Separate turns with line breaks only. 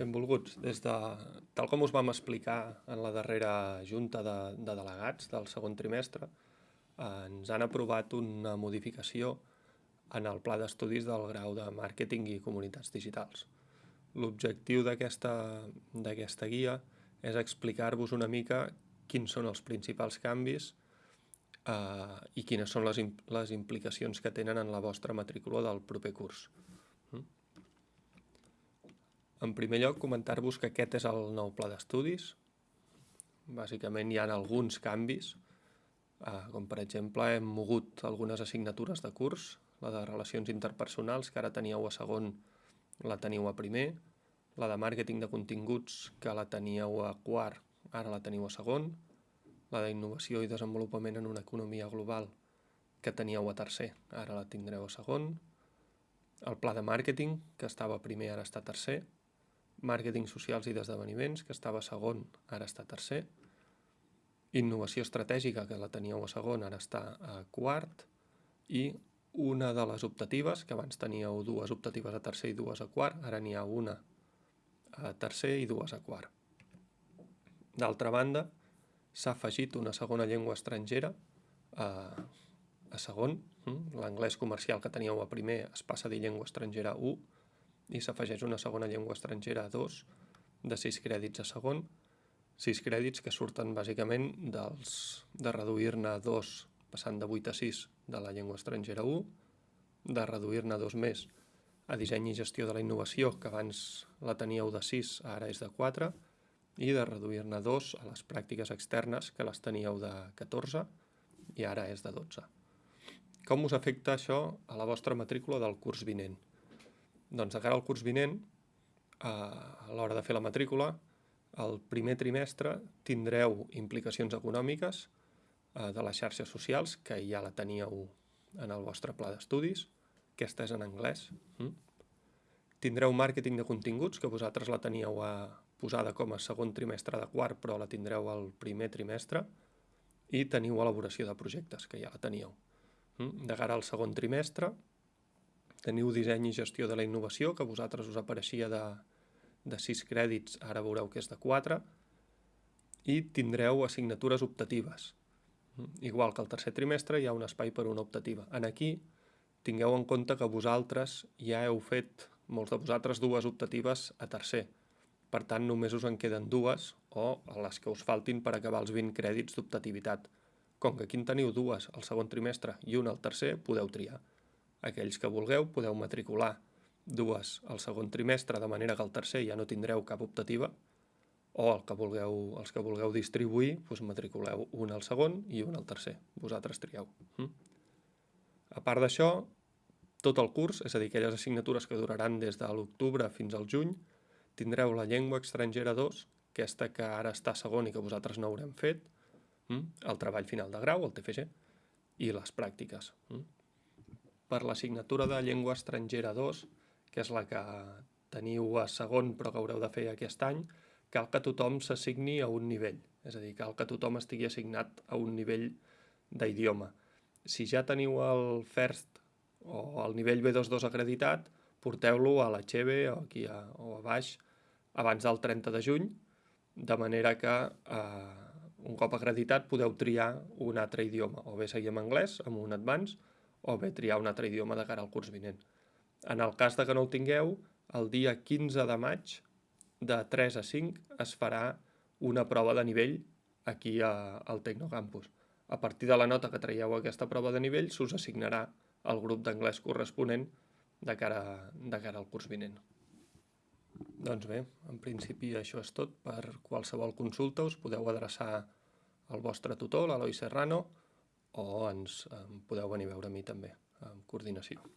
Benvolguts. Des de, tal com us vam explicar en la darrera junta de, de delegats del segon trimestre, eh, ens han aprovat una modificació en el pla d'estudis del grau de màrqueting i comunitats digitals. L'objectiu d'aquesta guia és explicar-vos una mica quins són els principals canvis eh, i quines són les, les implicacions que tenen en la vostra matrícula del proper curs. En primer lloc, comentar-vos que aquest és el nou pla d'estudis. Bàsicament hi ha alguns canvis, eh, com per exemple hem mogut algunes assignatures de curs, la de relacions interpersonals, que ara teníeu a segon, la teniu a primer, la de màrqueting de continguts, que la teníeu a quart, ara la teniu a segon, la d'innovació i desenvolupament en una economia global, que teníeu a tercer, ara la tindreu a segon, el pla de màrqueting, que estava primer, ara està tercer, màrqueting socials i d'esdeveniments, que estava segon, ara està tercer, innovació estratègica, que la teníeu a segon, ara està a quart, i una de les optatives, que abans teníeu dues optatives a tercer i dues a quart, ara n'hi ha una a tercer i dues a quart. D'altra banda, s'ha afegit una segona llengua estrangera a, a segon, hm? l'anglès comercial que teníeu a primer es passa a dir llengua estrangera 1, i s'afegeix una segona llengua estrangera a 2 de 6 crèdits a segon, 6 crèdits que surten bàsicament dels, de reduir-ne 2 passant de 8 a 6 de la llengua estrangera 1, de reduir-ne 2 més a disseny i gestió de la innovació, que abans la teníeu de 6, ara és de 4, i de reduir-ne 2 a les pràctiques externes, que les teníeu de 14 i ara és de 12. Com us afecta això a la vostra matrícula del curs vinent? Doncs de cara al curs vinent, a l'hora de fer la matrícula, el primer trimestre tindreu implicacions econòmiques eh, de les xarxes socials, que ja la teníeu en el vostre pla d'estudis, aquesta és en anglès. Mm? Tindreu màrqueting de continguts, que vosaltres la teníeu a, posada com a segon trimestre de quart, però la tindreu al primer trimestre, i teniu elaboració de projectes, que ja la teníeu. Mm? De cara al segon trimestre, Teniu disseny i gestió de la innovació, que vosaltres us apareixia de, de 6 crèdits, ara veureu que és de 4, i tindreu assignatures optatives. Igual que el tercer trimestre hi ha un espai per una optativa. En aquí tingueu en compte que vosaltres ja heu fet, molts de vosaltres, dues optatives a tercer. Per tant, només us en queden dues o les que us faltin per acabar els 20 crèdits d'optativitat. Com que aquí en teniu dues al segon trimestre i una al tercer, podeu triar. Aquells que vulgueu podeu matricular dues al segon trimestre, de manera que al tercer ja no tindreu cap optativa, o el que vulgueu, els que vulgueu distribuir, doncs matriculeu un al segon i un al tercer. Vosaltres trieu. Hm? A part d'això, tot el curs, és a dir, aquelles assignatures que duraran des de l'octubre fins al juny, tindreu la llengua estrangera 2, aquesta que ara està segon i que vosaltres no haurem fet, hm? el treball final de grau, el TFG, i les pràctiques. Per l'assignatura de llengua estrangera 2, que és la que teniu a segon però que haureu de fer aquest any, cal que tothom s'assigni a un nivell, és a dir, cal que tothom estigui assignat a un nivell d'idioma. Si ja teniu el FIRST o el nivell B22 acreditat, porteu-lo a la XEBE o aquí a, o a baix abans del 30 de juny, de manera que eh, un cop acreditat podeu triar un altre idioma, o bé seguir en anglès, amb un advance, o bé triar un altre idioma de cara al curs vinent. En el cas de que no el tingueu, el dia 15 de maig, de 3 a 5, es farà una prova de nivell aquí a, al Tecnocampus. A partir de la nota que traieu aquesta prova de nivell, s'us assignarà el grup d'anglès corresponent de cara, de cara al curs vinent. Doncs bé, en principi això és tot. Per qualsevol consulta us podeu adreçar al vostre tutor, l'Eloi Serrano, o ens podeu venir a veure a mi també, amb coordinació.